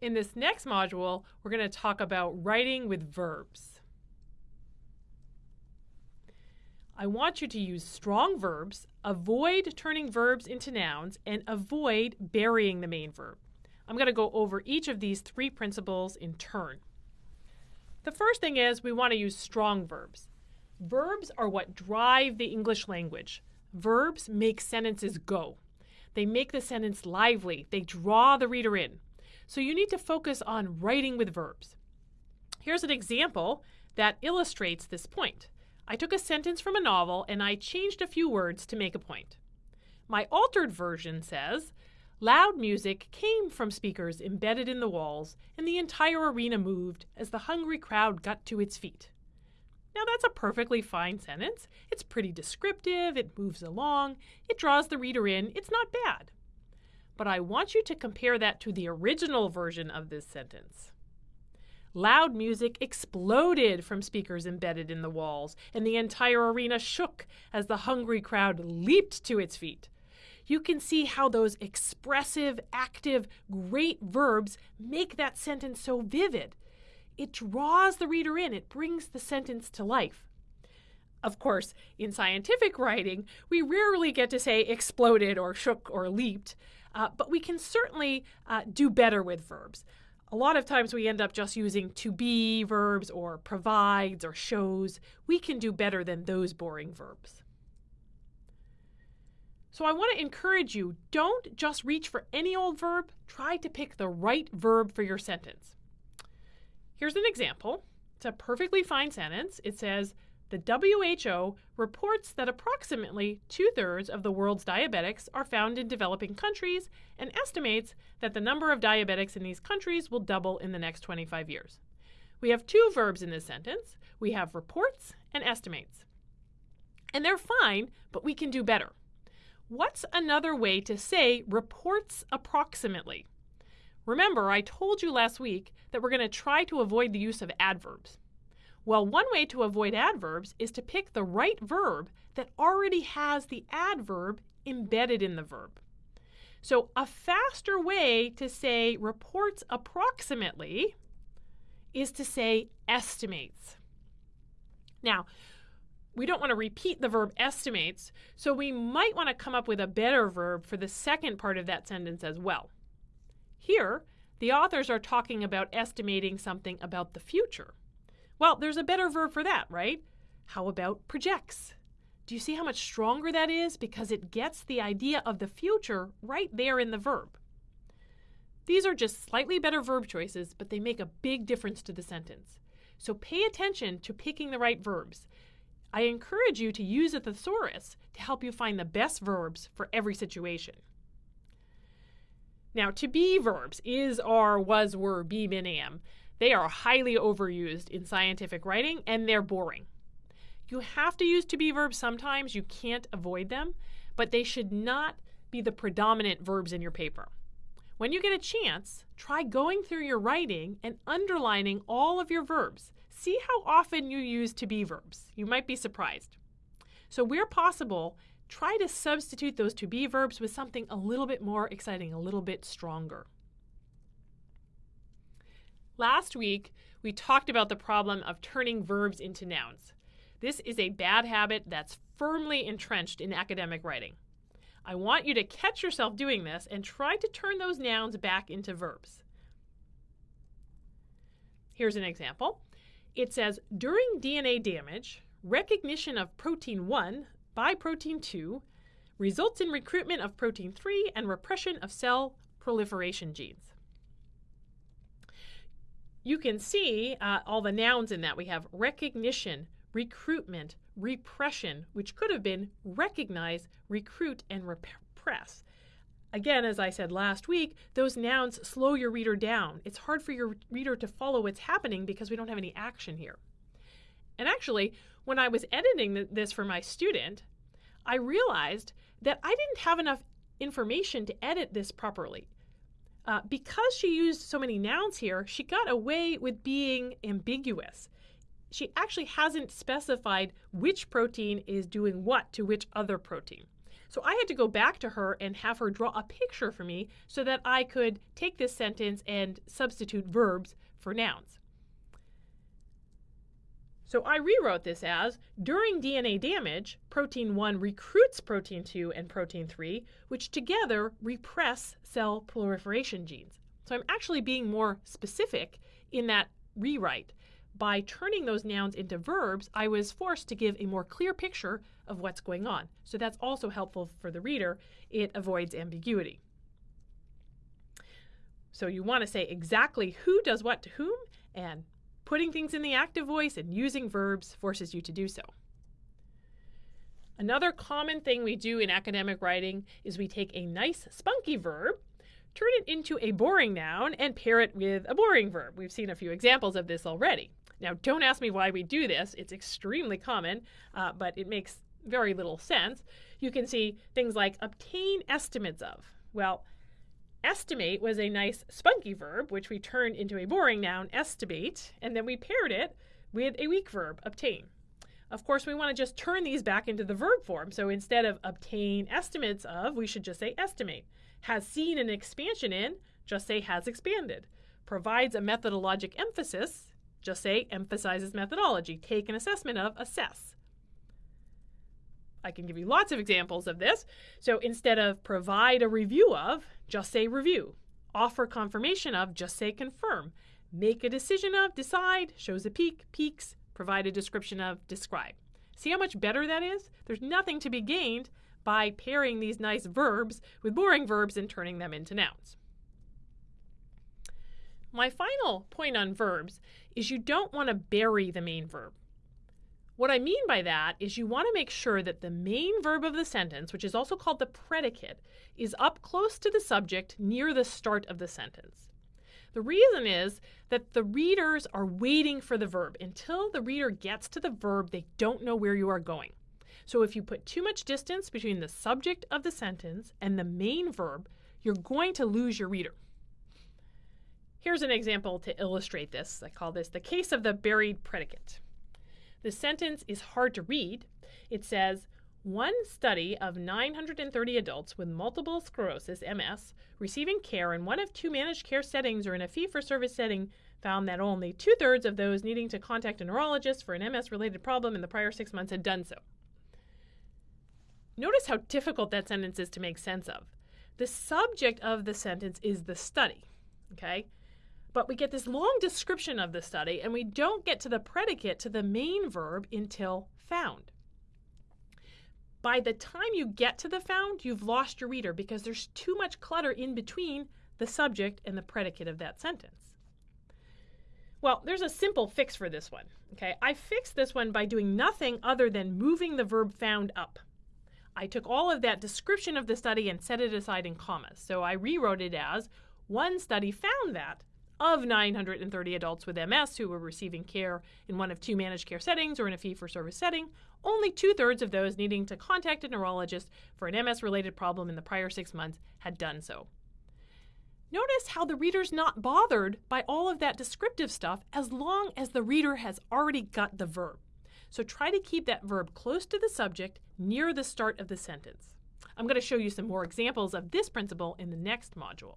In this next module, we're going to talk about writing with verbs. I want you to use strong verbs, avoid turning verbs into nouns, and avoid burying the main verb. I'm going to go over each of these three principles in turn. The first thing is we want to use strong verbs. Verbs are what drive the English language. Verbs make sentences go. They make the sentence lively. They draw the reader in. So you need to focus on writing with verbs. Here's an example that illustrates this point. I took a sentence from a novel and I changed a few words to make a point. My altered version says, Loud music came from speakers embedded in the walls, and the entire arena moved as the hungry crowd got to its feet. Now, that's a perfectly fine sentence. It's pretty descriptive, it moves along, it draws the reader in, it's not bad but I want you to compare that to the original version of this sentence. Loud music exploded from speakers embedded in the walls, and the entire arena shook as the hungry crowd leaped to its feet. You can see how those expressive, active, great verbs make that sentence so vivid. It draws the reader in, it brings the sentence to life. Of course, in scientific writing, we rarely get to say exploded or shook or leaped, uh, but we can certainly uh, do better with verbs. A lot of times we end up just using to be verbs or provides or shows. We can do better than those boring verbs. So I want to encourage you don't just reach for any old verb, try to pick the right verb for your sentence. Here's an example. It's a perfectly fine sentence. It says, the WHO reports that approximately two thirds of the world's diabetics are found in developing countries and estimates that the number of diabetics in these countries will double in the next 25 years. We have two verbs in this sentence we have reports and estimates. And they're fine, but we can do better. What's another way to say reports approximately? Remember, I told you last week that we're going to try to avoid the use of adverbs. Well, one way to avoid adverbs is to pick the right verb that already has the adverb embedded in the verb. So, a faster way to say reports approximately is to say estimates. Now, we don't want to repeat the verb estimates, so we might want to come up with a better verb for the second part of that sentence as well. Here, the authors are talking about estimating something about the future. Well, there's a better verb for that, right? How about projects? Do you see how much stronger that is? Because it gets the idea of the future right there in the verb. These are just slightly better verb choices, but they make a big difference to the sentence. So pay attention to picking the right verbs. I encourage you to use a thesaurus to help you find the best verbs for every situation. Now, to be verbs is, are, was, were, be, been, am. They are highly overused in scientific writing and they're boring. You have to use to be verbs sometimes, you can't avoid them, but they should not be the predominant verbs in your paper. When you get a chance, try going through your writing and underlining all of your verbs. See how often you use to be verbs. You might be surprised. So, where possible, try to substitute those to be verbs with something a little bit more exciting, a little bit stronger. Last week, we talked about the problem of turning verbs into nouns. This is a bad habit that's firmly entrenched in academic writing. I want you to catch yourself doing this and try to turn those nouns back into verbs. Here's an example. It says during DNA damage, recognition of protein 1 by protein 2 results in recruitment of protein 3 and repression of cell proliferation genes you can see uh, all the nouns in that. We have recognition, recruitment, repression, which could have been recognize, recruit, and repress. Again, as I said last week, those nouns slow your reader down. It's hard for your reader to follow what's happening because we don't have any action here. And actually, when I was editing this for my student, I realized that I didn't have enough information to edit this properly. Uh, because she used so many nouns here, she got away with being ambiguous. She actually hasn't specified which protein is doing what to which other protein. So I had to go back to her and have her draw a picture for me so that I could take this sentence and substitute verbs for nouns. So I rewrote this as during DNA damage, protein 1 recruits protein 2 and protein 3, which together repress cell proliferation genes. So I'm actually being more specific in that rewrite. By turning those nouns into verbs, I was forced to give a more clear picture of what's going on. So that's also helpful for the reader. It avoids ambiguity. So you want to say exactly who does what to whom, and putting things in the active voice and using verbs forces you to do so. Another common thing we do in academic writing is we take a nice spunky verb, turn it into a boring noun, and pair it with a boring verb. We've seen a few examples of this already. Now, don't ask me why we do this. It's extremely common, uh, but it makes very little sense. You can see things like obtain estimates of. Well, estimate was a nice spunky verb, which we turned into a boring noun, estimate, and then we paired it with a weak verb, obtain. Of course, we want to just turn these back into the verb form. So instead of obtain estimates of, we should just say estimate. Has seen an expansion in, just say has expanded. Provides a methodologic emphasis, just say emphasizes methodology. Take an assessment of, assess. I can give you lots of examples of this. So instead of provide a review of, just say review. Offer confirmation of, just say confirm. Make a decision of, decide, shows a peak, peaks, provide a description of, describe. See how much better that is? There's nothing to be gained by pairing these nice verbs with boring verbs and turning them into nouns. My final point on verbs is you don't want to bury the main verb. What I mean by that is you want to make sure that the main verb of the sentence, which is also called the predicate, is up close to the subject near the start of the sentence. The reason is that the readers are waiting for the verb. Until the reader gets to the verb, they don't know where you are going. So if you put too much distance between the subject of the sentence and the main verb, you're going to lose your reader. Here's an example to illustrate this. I call this the case of the buried predicate. The sentence is hard to read. It says, one study of 930 adults with multiple sclerosis, MS, receiving care in one of two managed care settings or in a fee for service setting found that only two thirds of those needing to contact a neurologist for an MS related problem in the prior six months had done so. Notice how difficult that sentence is to make sense of. The subject of the sentence is the study. Okay? But we get this long description of the study, and we don't get to the predicate, to the main verb, until found. By the time you get to the found, you've lost your reader because there's too much clutter in between the subject and the predicate of that sentence. Well, there's a simple fix for this one. Okay, I fixed this one by doing nothing other than moving the verb found up. I took all of that description of the study and set it aside in commas. So I rewrote it as one study found that of 930 adults with MS who were receiving care in one of two managed care settings or in a fee for service setting, only two thirds of those needing to contact a neurologist for an MS related problem in the prior six months had done so. Notice how the reader's not bothered by all of that descriptive stuff as long as the reader has already got the verb. So try to keep that verb close to the subject near the start of the sentence. I'm going to show you some more examples of this principle in the next module.